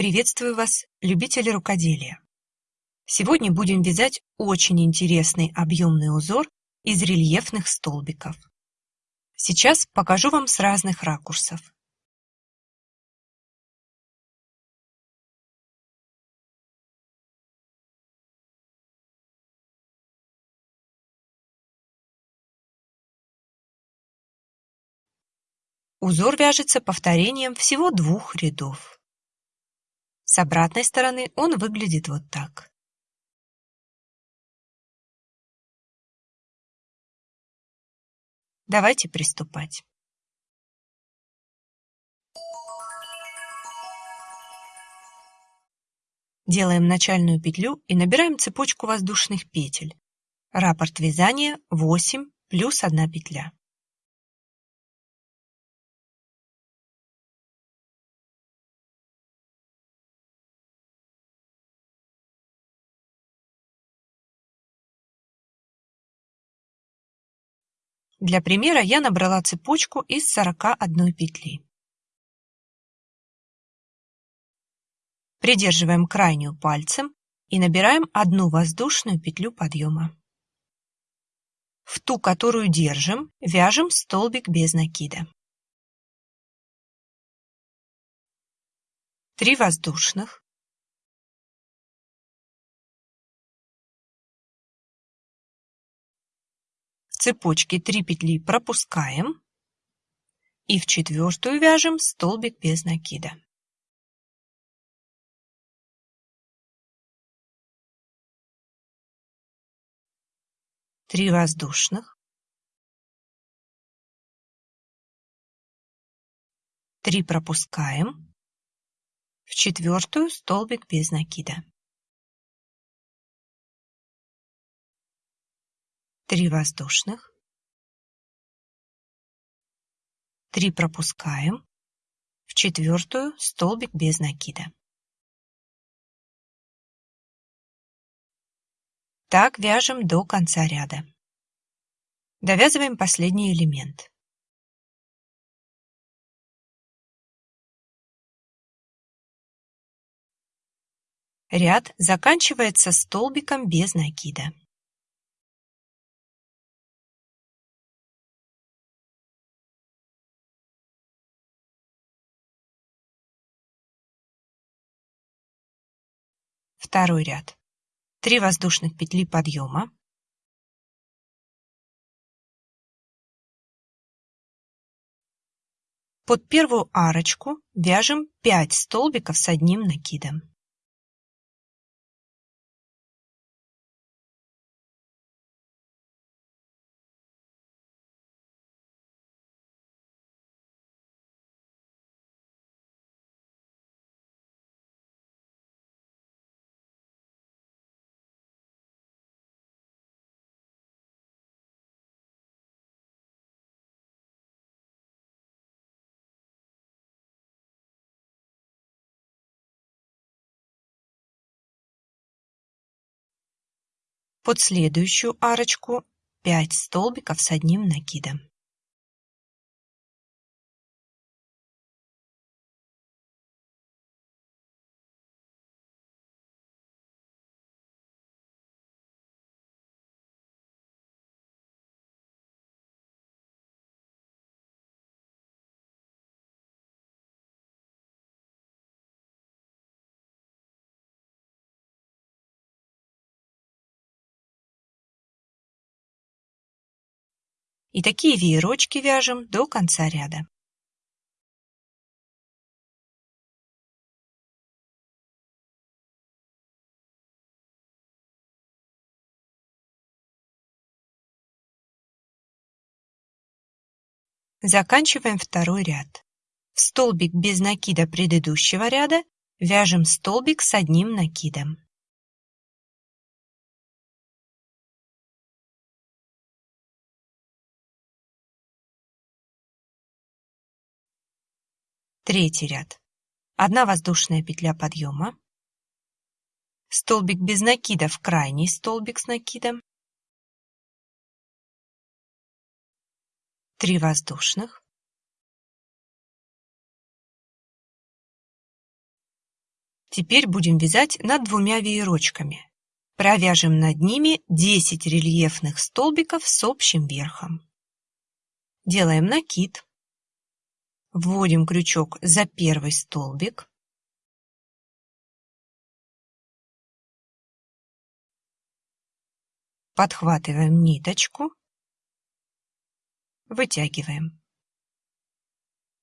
Приветствую вас, любители рукоделия! Сегодня будем вязать очень интересный объемный узор из рельефных столбиков. Сейчас покажу вам с разных ракурсов. Узор вяжется повторением всего двух рядов. С обратной стороны он выглядит вот так. Давайте приступать. Делаем начальную петлю и набираем цепочку воздушных петель. Раппорт вязания 8 плюс 1 петля. Для примера я набрала цепочку из 41 петли. Придерживаем крайнюю пальцем и набираем одну воздушную петлю подъема. В ту, которую держим, вяжем столбик без накида. Три воздушных. Цепочке 3 петли пропускаем и в четвертую вяжем столбик без накида. Три воздушных. Три пропускаем. В четвертую столбик без накида. 3 воздушных, 3 пропускаем, в четвертую столбик без накида. Так вяжем до конца ряда. Довязываем последний элемент. Ряд заканчивается столбиком без накида. Второй ряд. 3 воздушных петли подъема. Под первую арочку вяжем 5 столбиков с одним накидом. Под следующую арочку 5 столбиков с одним накидом. И такие веерочки вяжем до конца ряда. Заканчиваем второй ряд. В столбик без накида предыдущего ряда вяжем столбик с одним накидом. Третий ряд. Одна воздушная петля подъема. Столбик без накида в крайний столбик с накидом. Три воздушных. Теперь будем вязать над двумя веерочками. Провяжем над ними 10 рельефных столбиков с общим верхом. Делаем накид. Вводим крючок за первый столбик. Подхватываем ниточку. Вытягиваем.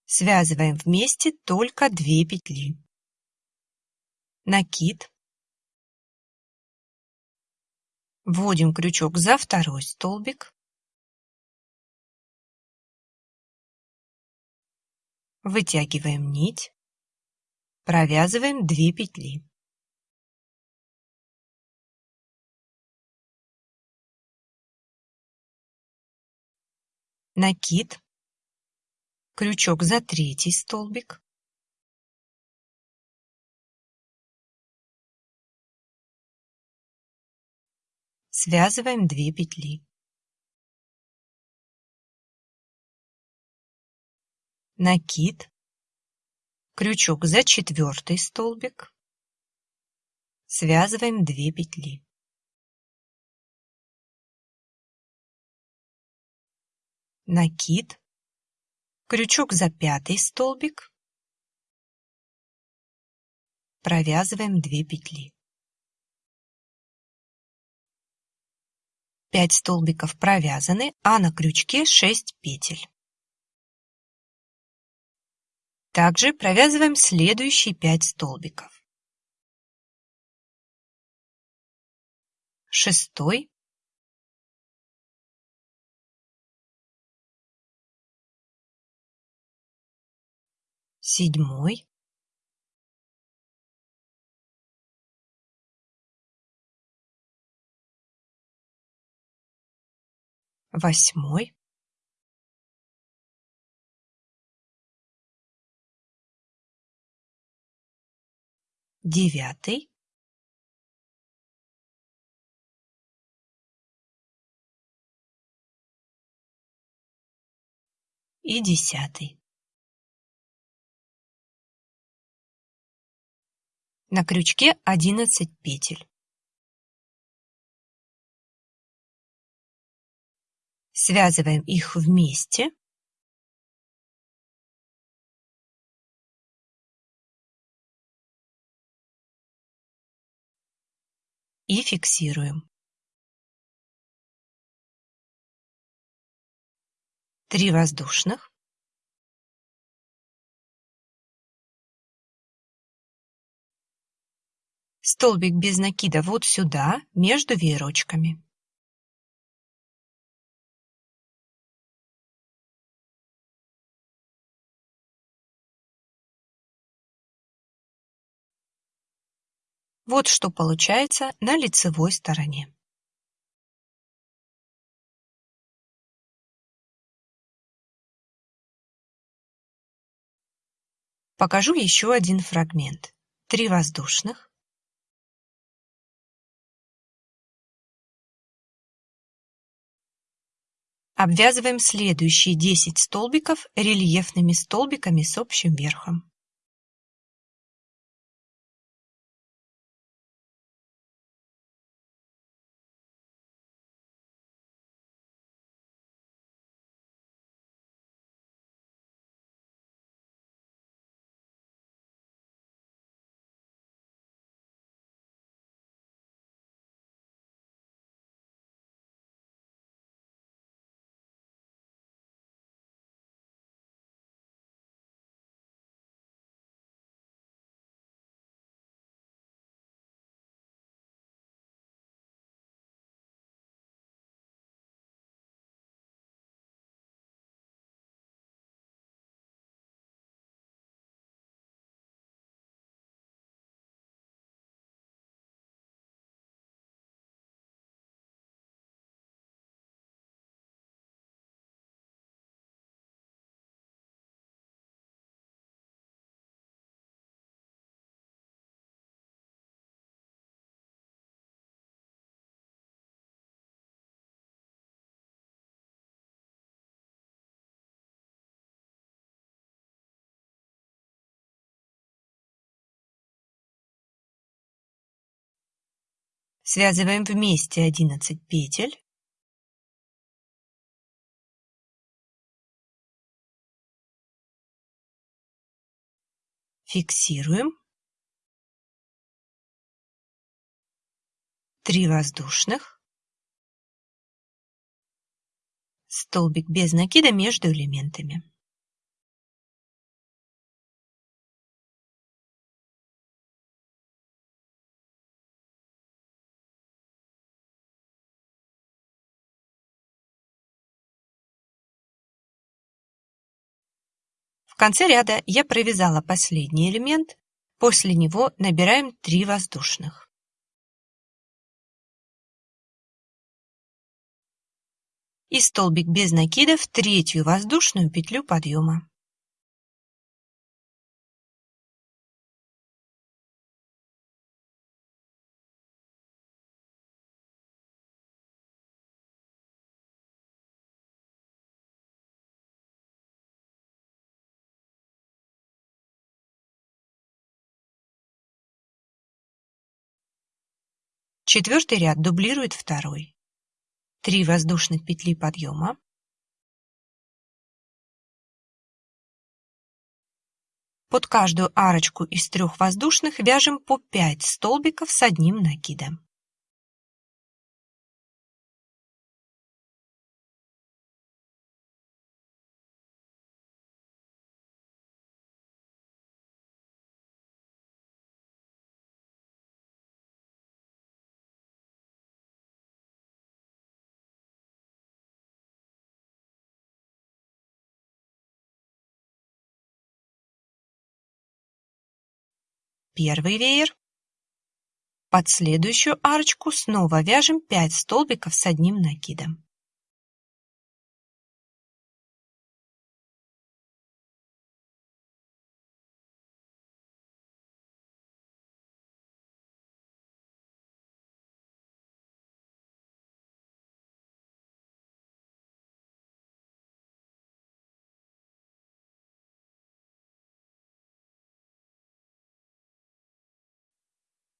Связываем вместе только 2 петли. Накид. Вводим крючок за второй столбик. Вытягиваем нить. Провязываем 2 петли. Накид. Крючок за третий столбик. Связываем 2 петли. Накид. Крючок за четвертый столбик. Связываем 2 петли. Накид. Крючок за пятый столбик. Провязываем 2 петли. 5 столбиков провязаны, а на крючке 6 петель. Также провязываем следующие 5 столбиков. Шестой, седьмой, восьмой девятый и десятый. На крючке одиннадцать петель. Связываем их вместе. И фиксируем. Три воздушных. Столбик без накида вот сюда, между веерочками. Вот что получается на лицевой стороне. Покажу еще один фрагмент. Три воздушных. Обвязываем следующие 10 столбиков рельефными столбиками с общим верхом. Связываем вместе 11 петель. Фиксируем. 3 воздушных. Столбик без накида между элементами. Конце ряда я провязала последний элемент, после него набираем 3 воздушных. И столбик без накида в третью воздушную петлю подъема. Четвертый ряд дублирует второй. Три воздушных петли подъема. Под каждую арочку из трех воздушных вяжем по 5 столбиков с одним накидом. Первый веер. Под следующую арочку снова вяжем 5 столбиков с одним накидом.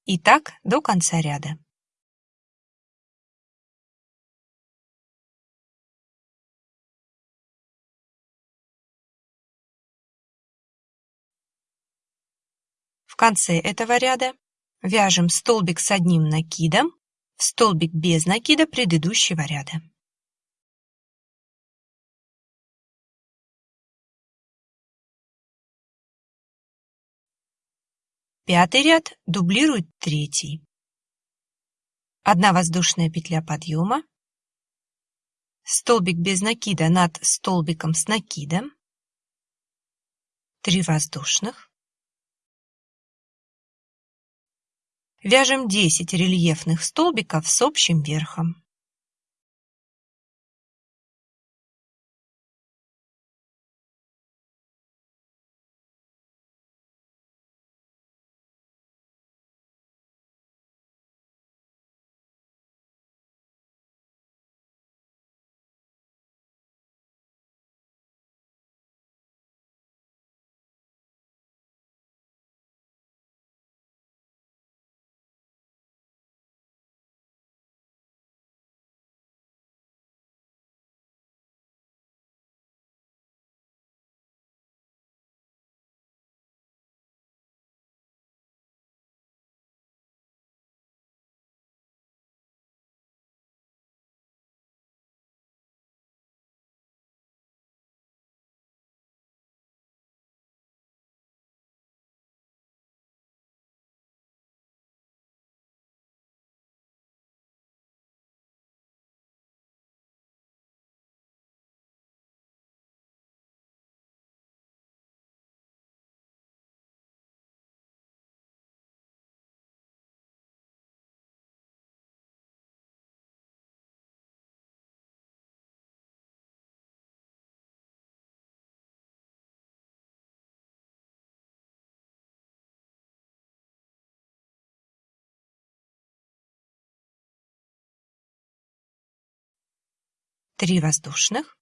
И так до конца ряда. В конце этого ряда вяжем столбик с одним накидом в столбик без накида предыдущего ряда. Пятый ряд дублирует третий. Одна воздушная петля подъема, столбик без накида над столбиком с накидом, три воздушных, вяжем 10 рельефных столбиков с общим верхом. Три воздушных.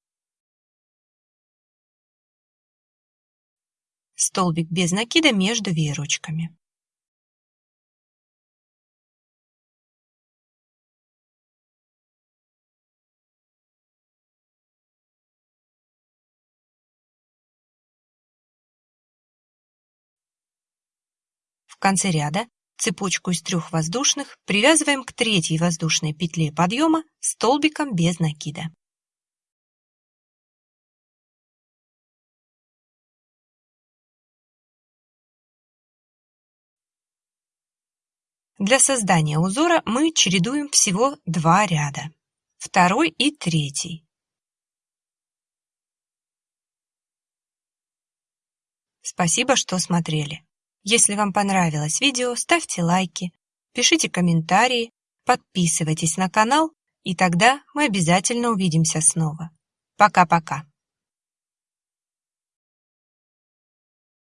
Столбик без накида между веерочками. В конце ряда цепочку из трех воздушных привязываем к третьей воздушной петле подъема столбиком без накида. Для создания узора мы чередуем всего два ряда, второй и третий. Спасибо, что смотрели. Если вам понравилось видео, ставьте лайки, пишите комментарии, подписывайтесь на канал, и тогда мы обязательно увидимся снова. Пока-пока.